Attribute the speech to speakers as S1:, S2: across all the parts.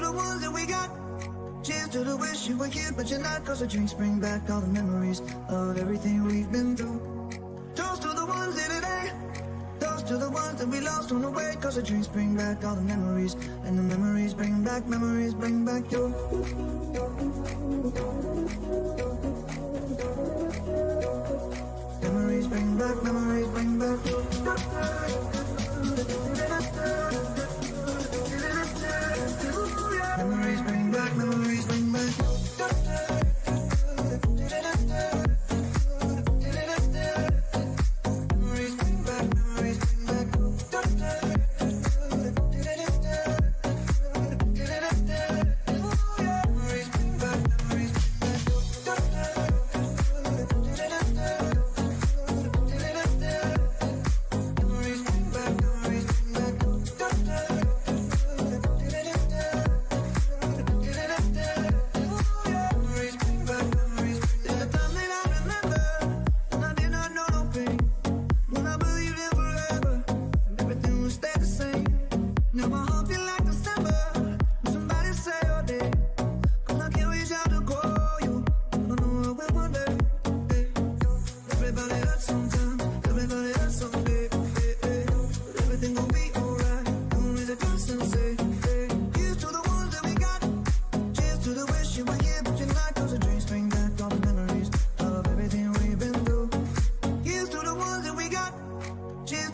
S1: to the ones that we got. Cheers to the wish you were here, but you're not. Cause the drinks bring back all the memories of everything we've been through. Toast to the ones in today. Toast to the ones that we lost on the way. Cause the drinks bring back all the memories. And the memories bring back, memories bring back your. Memories bring back, memories bring back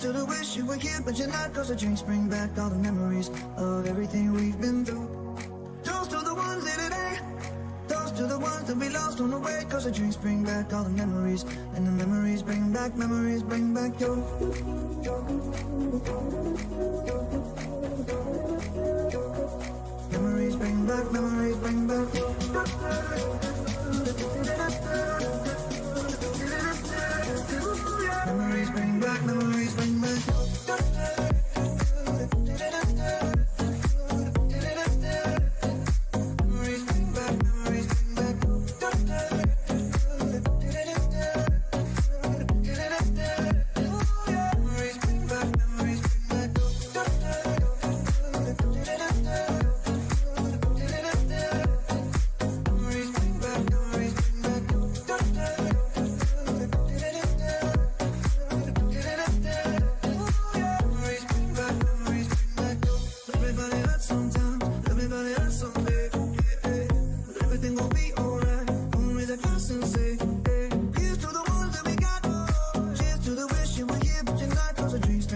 S1: to the wish you were here, but you're not. Cause the drinks bring back all the memories of everything we've been through. Toast to the ones in today. Toast to the ones that we lost on the way. Cause the drinks bring back all the memories. And the memories bring back, memories bring back your. Bring back your. sometimes. Everybody hurts someday. But everything gon' be alright. To the that we got. Cheers to the wish you were here, but you're not. Cause the dreams